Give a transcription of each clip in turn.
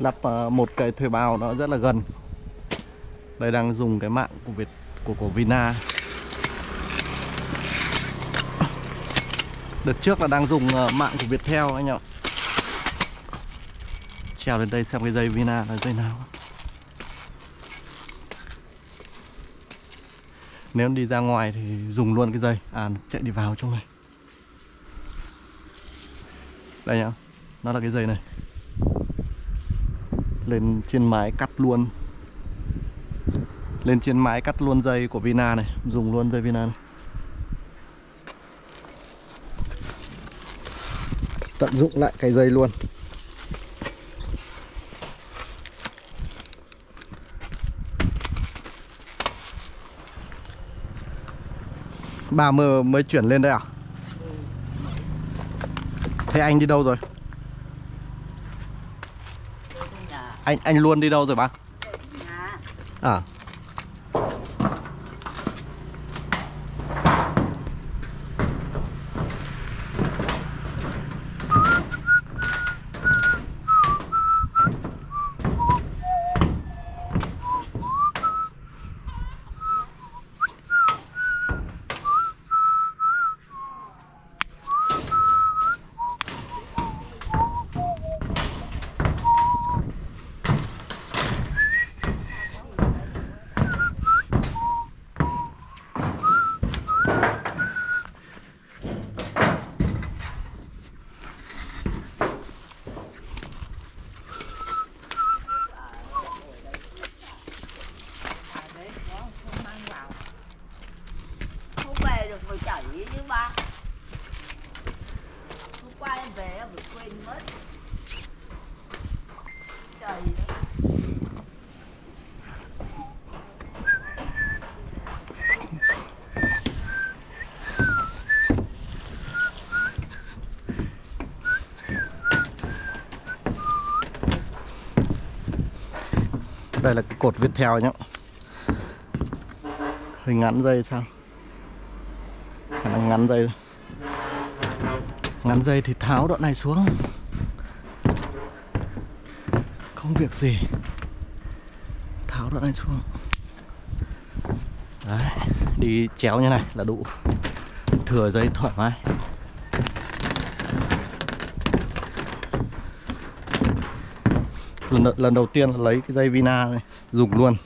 lắp ờ, một cái thuê bao nó rất là gần. Đây đang dùng cái mạng của Việt, của của Vina. Đợt trước là đang dùng ờ, mạng của Viettel anh ạ. Trèo lên đây xem cái dây Vina là dây nào. Nếu đi ra ngoài thì dùng luôn cái dây. À chạy đi vào trong này. Đây nhá, nó là cái dây này lên trên mái cắt luôn lên trên mái cắt luôn dây của Vina này, dùng luôn dây Vina này tận dụng lại cái dây luôn Bà mơ mới chuyển lên đây à? Thế anh đi đâu rồi? Anh anh luôn đi đâu rồi bác? À Không về được rồi chảy chứ ba Hôm qua em về em bị quên mất Trời đấy cột viết theo nhá. Hơi ngắn dây sao? Khả năng ngắn dây. Ngắn dây thì tháo đoạn này xuống. Không việc gì. Tháo đoạn này xuống. Đấy Đi chéo như này là đủ. Thừa dây thoải mái. Lần, lần đầu tiên là lấy cái dây Vina này dùng luôn.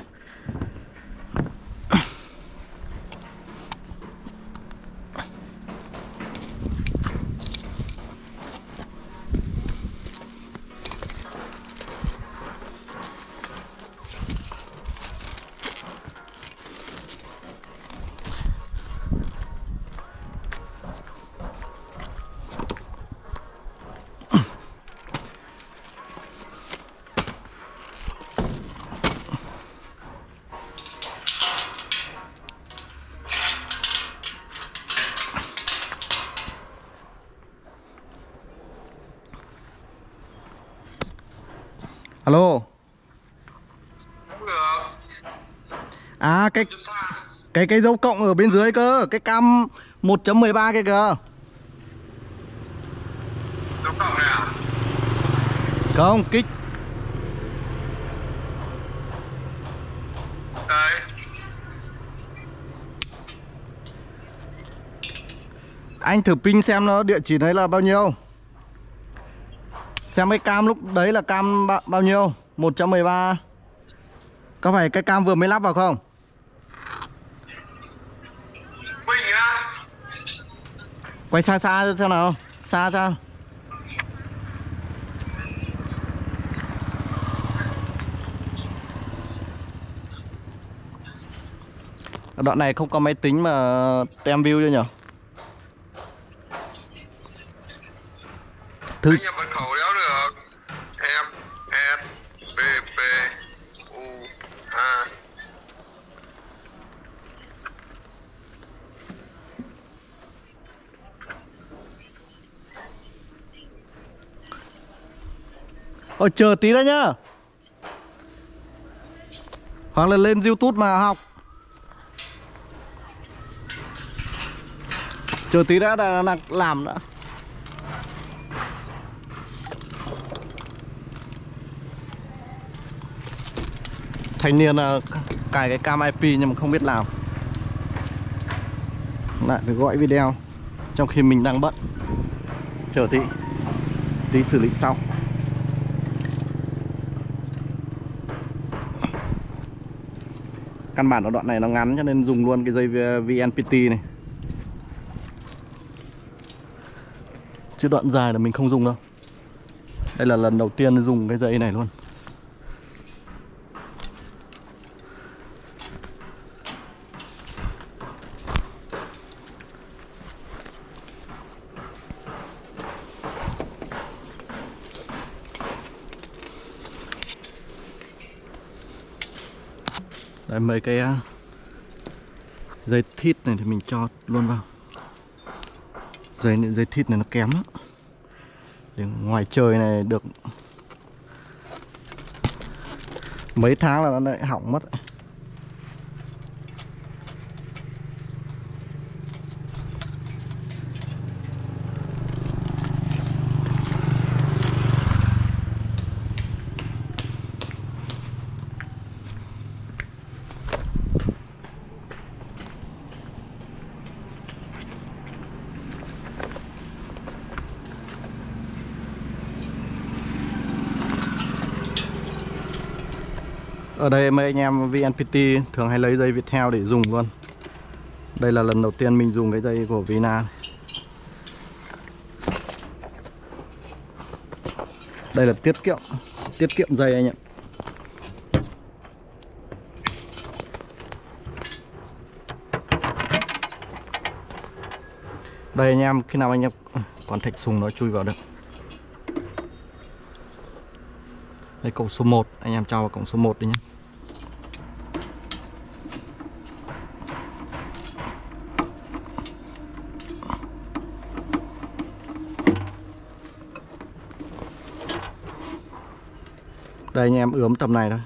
Cái cái cái dấu cộng ở bên dưới cơ Cái cam 1.13 kia kìa. Dấu cộng này à? Không kích. Đây Anh thử ping xem nó địa chỉ đấy là bao nhiêu. Xem cái cam lúc đấy là cam bao, bao nhiêu? 1.13 Có phải cái cam vừa mới lắp vào không Quay xa xa xem nào. Xa ra. Đoạn này không có máy tính mà tem view chưa nhỉ Thứ Anh nhập mật khẩu đéo được Em S B B U A Ôi chờ tí đã nhá. Hoặc là lên youtube mà học. Chờ tí đã, là, là làm đã. Thanh niên là cài cái cam IP nhưng mà không biết làm. Lại phải gọi video trong khi mình đang bận. Chờ tí tí xử lý sau. Căn bản ở đoạn này nó ngắn cho nên dùng luôn cái dây VNPT này. Chứ đoạn dài là mình không dùng đâu. Đây là lần đầu tiên dùng cái dây này luôn. Đấy mấy cái à, dây thít này thì mình cho luôn vào. Dây dây thít này nó kém lắm. Để ngoài trời này được Mấy tháng là nó lại hỏng mất. Ở đây mấy anh em VNPT thường hay lấy dây Viettel để dùng luôn. Đây là lần đầu tiên mình dùng cái dây của Vina. Đây là tiết kiệm Tiết kiệm dây anh ạ. Đây anh em, khi nào anh em còn thạch sùng nó chui vào được. Đây, cổng số 1 Anh em cho vào cổng số 1 đi nhé. Đây anh em ướm tầm này thôi.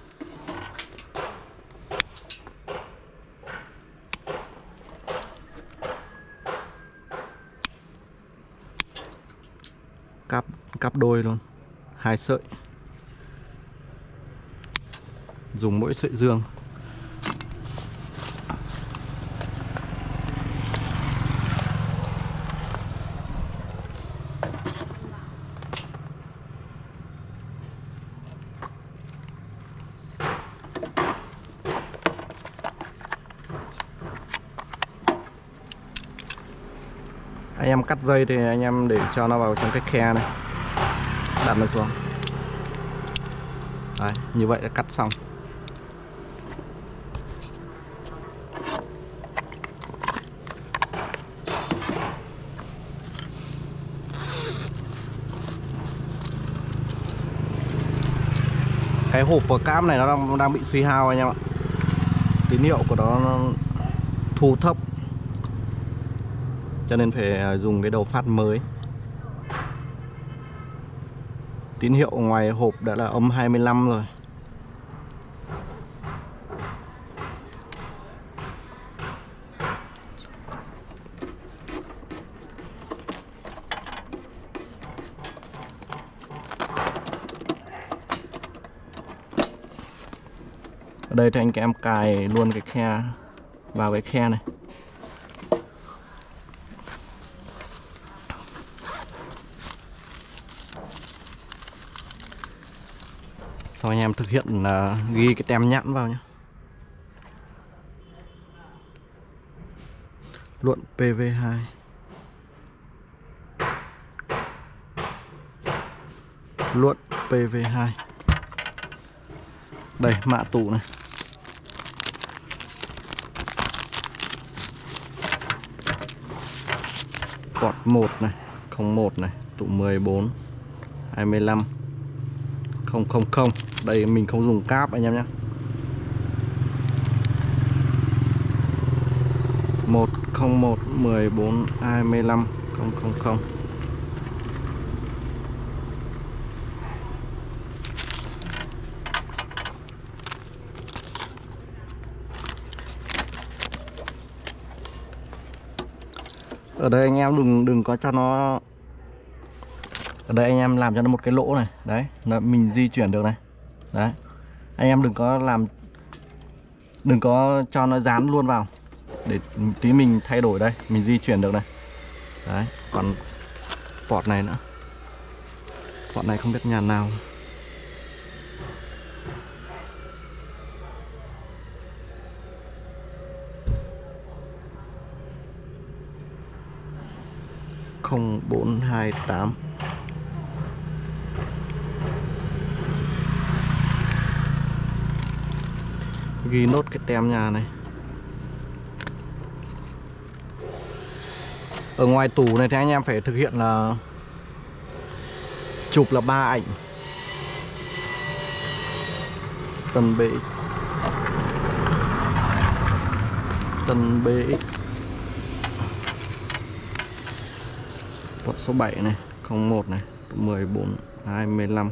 Cắp, cắp đôi luôn. Hai sợi. Dùng mỗi sợi dương. Dây thì anh em để cho nó vào trong cái khe này. Đặt nó xuống. Đấy, như vậy là cắt xong. Cái hộp của cam này nó đang, đang bị suy hao anh em ạ. Tín hiệu của nó, nó thu thấp cho nên phải à, dùng cái đầu phát mới. Tín hiệu ngoài hộp đã là âm 25 rồi. Ở đây thì anh em cài luôn cái khe, vào cái khe này. Sau anh em thực hiện uh, ghi cái tem nhãn vào nhé luận PV2 luận PV2 đây mạ tủ này. Quạt 1 này 01 này tụ 14 25 000 đây, mình không dùng cáp, anh em nhé. 101 14 25 000 ở đây anh em đừng đừng có cho nó ở đây anh em làm cho nó một cái lỗ này. Đấy mình di chuyển được này đấy. Anh em đừng có làm, đừng có cho nó dán luôn vào. Để tí mình thay đổi đây, mình di chuyển được này đấy, còn port này nữa. Port này không biết nhà nào. không bốn hai tám ghi nốt cái tem nhà này. Ở ngoài tủ này thì anh em phải thực hiện là chụp là ba ảnh. Tân bx tân bx quận số 7 này 01 này 14 25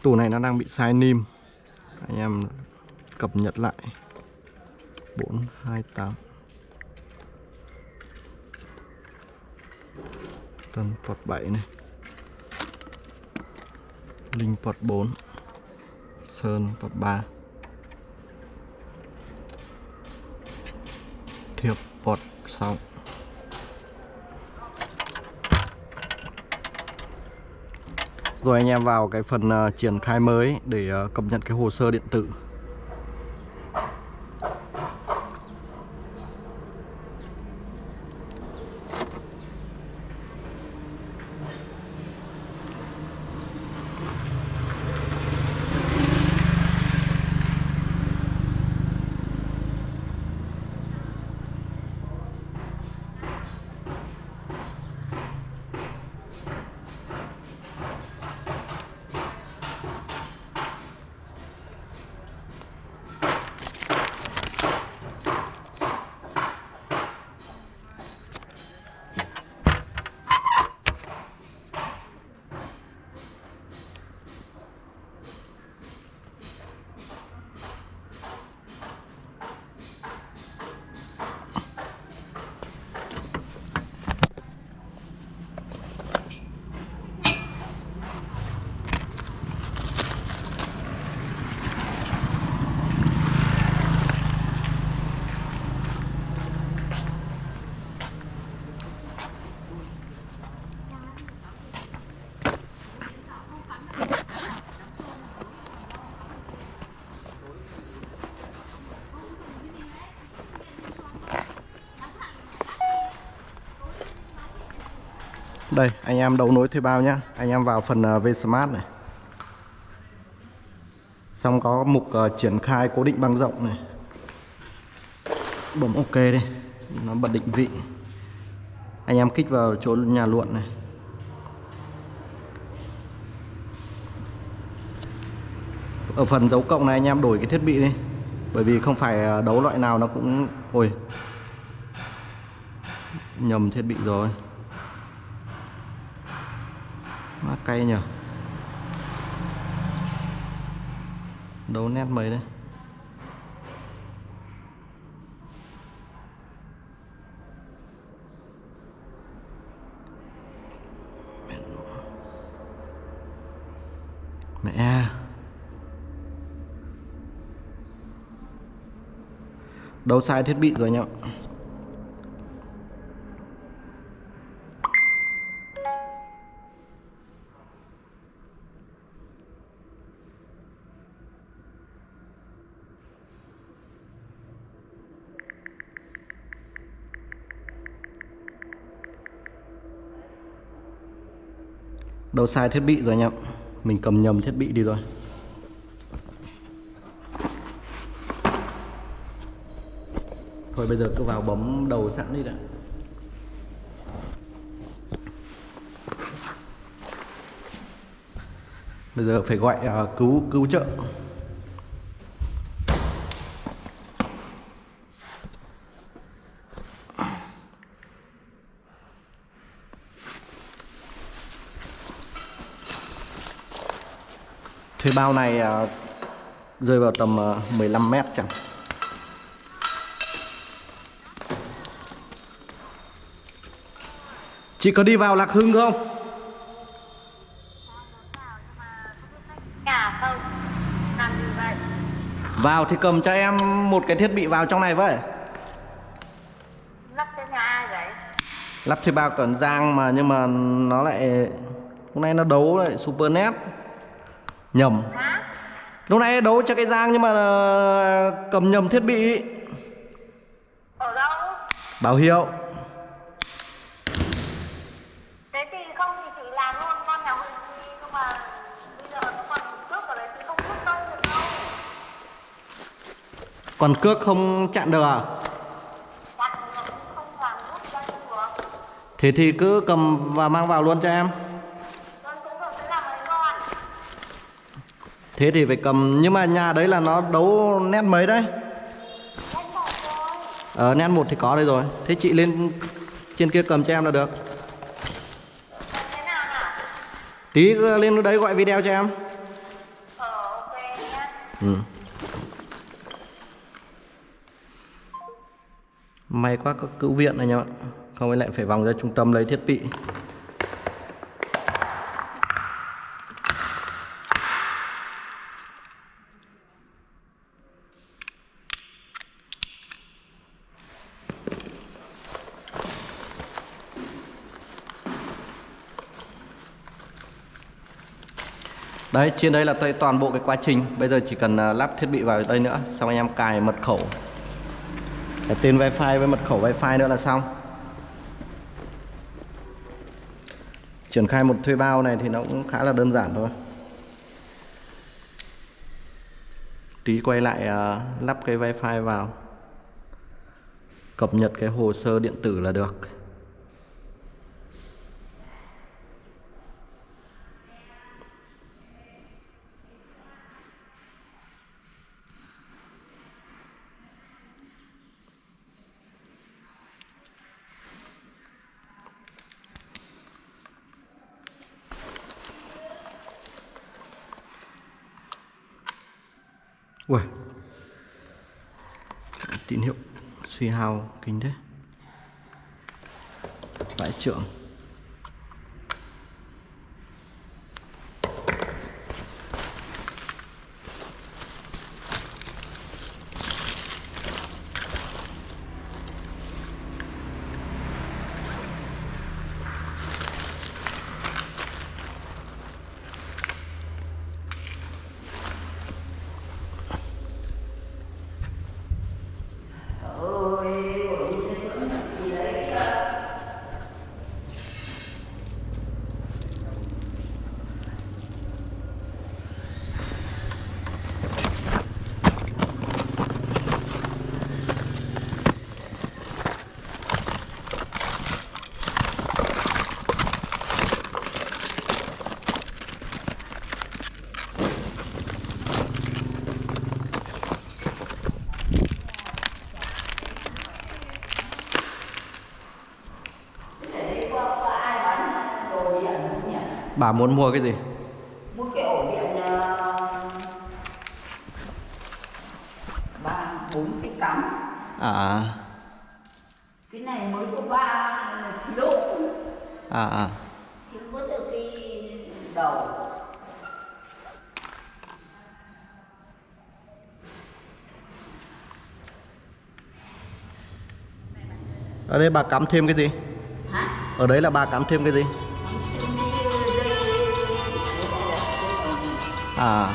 Cái tủ này nó đang bị sai nim. Anh em cập nhật lại. 428 Tân port 7 này. Linh port 4 Sơn port 3 Thiệp port 6 Rồi anh em vào cái phần ờ, triển khai mới để ờ, cập nhật cái hồ sơ điện tử. Đây, anh em đấu nối thuê bao nhé Anh em vào phần ờ, uh, Vsmart này. Xong có mục uh, triển khai cố định băng rộng này. Bấm OK đi. Nó bật định vị. Anh em kích vào chỗ nhà luận này. Ở phần dấu cộng này anh em đổi cái thiết bị đi. Bởi vì không phải ờ, đấu loại nào nó cũng ôi nhầm thiết bị rồi. Cay nhỉ? Đấu nét mấy đây Mẹ à. Đấu sai thiết bị rồi anh Đâu sai thiết bị rồi anh em. Mình cầm nhầm thiết bị đi rồi Thôi bây giờ cứ vào bấm đầu sẵn đi đã. Bây giờ phải gọi uh, cứu cứu trợ. Thuê bao này ờ, rơi vào tầm ờ, 15 mét chẳng. Chị có đi vào lạc hưng không? Nhà không? Làm như vậy? Vào thì cầm cho em một cái thiết bị vào trong này với. Lắp cho nhà ai vậy? lắp thuê bao cẩn giang mà nhưng mà nó lại lúc nay nó đấu lại super net nhầm. Lúc nay đấu cho cái giang nhưng mà ờ, cầm nhầm thiết bị. Ở đâu? bảo hiệu. Thế thì không thì chị làm luôn con nhà thì nhưng mà bây giờ nó còn trước ở đấy thì không rút đâu được đâu còn cước không chặn được à? Cũng không làm ra được. Thế thì cứ cầm và mang vào luôn cho em Con cũng không sẽ làm mấy con thế thì phải cầm, nhưng mà nhà đấy là nó đấu nét mấy đấy? Ờ, Ở nét một thì có đây rồi. Thế chị lên trên kia cầm cho em là được. Tí lên đấy gọi video cho em. Ừ. may quá có cứu viện này nhá. Không, ấy lại phải vòng ra trung tâm lấy thiết bị. Đấy, trên đây là tới toàn bộ cái quá trình. Bây giờ chỉ cần à, lắp thiết bị vào đây nữa Xong anh em cài mật khẩu. Cái tên wifi với mật khẩu wifi nữa là xong. Triển khai một thuê bao này thì nó cũng khá là đơn giản thôi. Tí quay lại à, lắp cái wifi vào. Cập nhật cái hồ sơ điện tử là được. Ui. Tín hiệu suy hao kính thế. Vãi trưởng Bà muốn mua cái gì? Mua cái ổ điện ờ, ba bốn cái cắm À cái này mới có ba là thiếu à à thiếu mất được cái đầu Ở đây bà cắm thêm cái gì? hả Ở đấy là bà cắm thêm cái gì? À.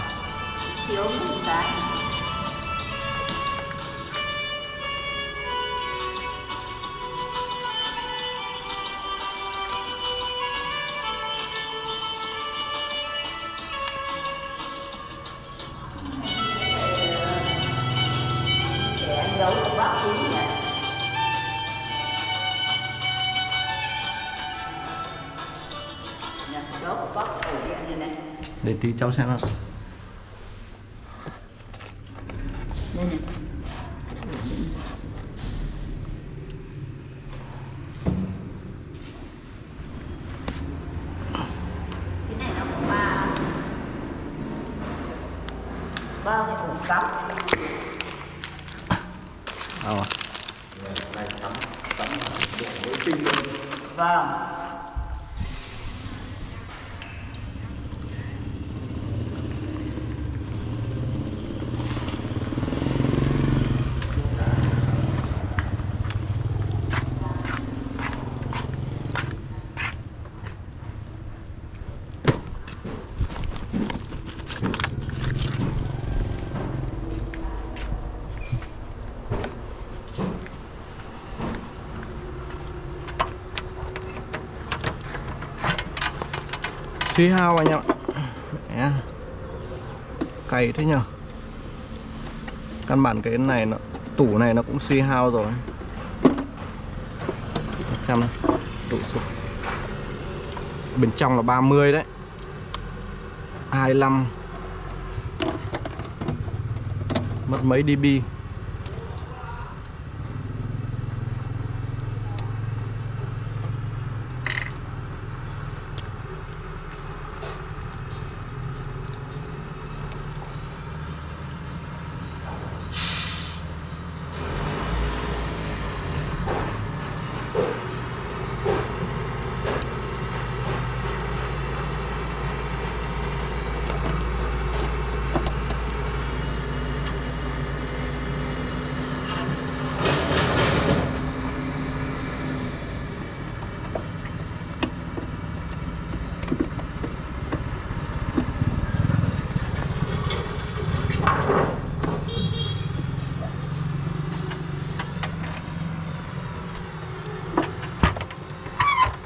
Nè, đó của bác ổ điện này này để tí cháu xem nào. Xí hao anh em ạ cày thế nhở căn bản cái này nó, tủ này nó cũng xi hao rồi. Xem này tủ sụp bên trong là 30 đấy. 25 mất mấy dB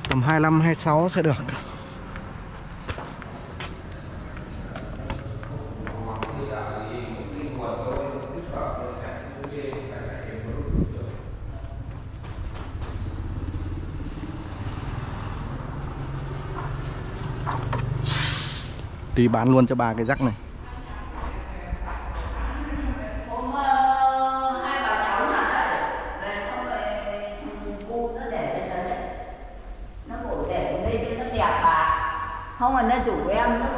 tầm 25 26 sẽ được. Tí bán luôn cho ba cái rắc này hôm ờ, hai bà cháu nhà đấy về xong rồi thằng cu nó để lên đấy đấy nó bảo để ở đây cho nó đẹp bà không mà nó rủ em nó bảo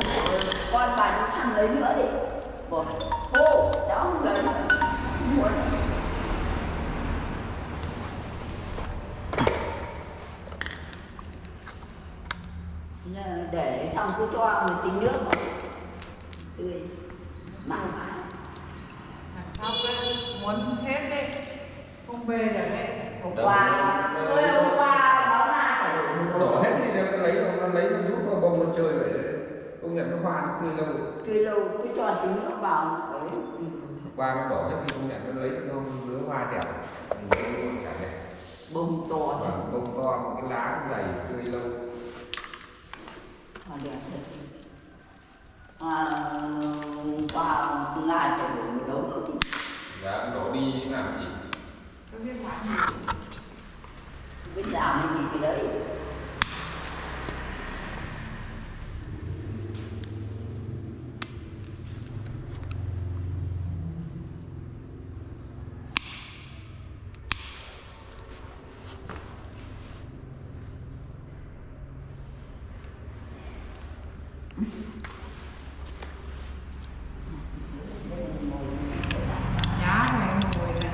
con bà đi thằng lấy nữa đi bảo cô cháu không lấy nữa không muốn Thế là để xong cứ cho một tí nước vào tươi mang vào Đằng sau cái muốn hết đấy. Không về được đấy. Hôm qua tôi hôm qua ra phải đổ hết đi nó lấy nó lấy nó rút vào bông nó chơi vậy. Công nhận nó hoa nó tươi lâu. Tươi lâu cứ cho tí nước vào ấy thì qua nó đổ hết đi công nhận nó lấy nó lứa hoa đẹp. Thì nó chả đẹp. Bông to và thật bông to một cái lá dày tươi lâu. Hoa đẹp thật. À, qua nga cho đổ một đấu nữa thì giá đổ đi làm gì? Tôi biết làm gì biết làm gì thì đấy giá này ngồi nữa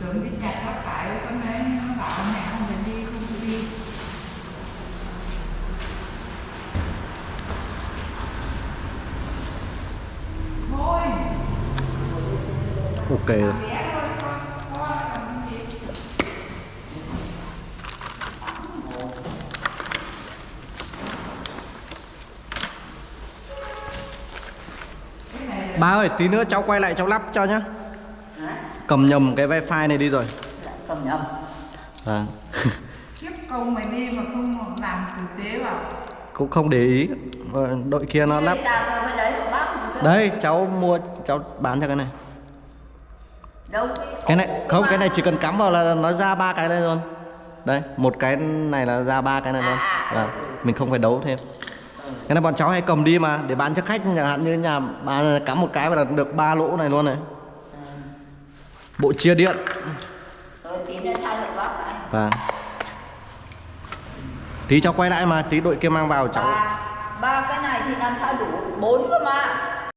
tưởng đi chặt bắt phải con đấy nó bảo mẹ không được đi không được đi thôi ok rồi bé thôi con con làm gì cái này là Ba ơi, tí nữa cháu quay lại cháu lắp cho nhá. Hả? Cầm nhầm cái wifi này đi rồi. cầm nhầm Vâng. kiếp công mày đi mà không làm tử tế vào Cũng không để ý. Ờ, Đội kia nó lắp. Đây cháu mua cháu bán cho cái này Cái này không cái này chỉ cần cắm vào là nó ra ba cái đây luôn. Đây một cái này là ra ba cái này luôn. À, à, Là ừ, ừ. Mình không phải đấu thêm. Cái này bọn cháu hay cầm đi mà để bán cho khách chẳng hạn như nhà bán cắm một cái và là được ba lỗ này luôn này. Bộ chia điện. Cái Và Tí cháu quay lại mà tí đội kia mang vào cháu ba ba cái này thì làm sao đủ? Bốn cơ mà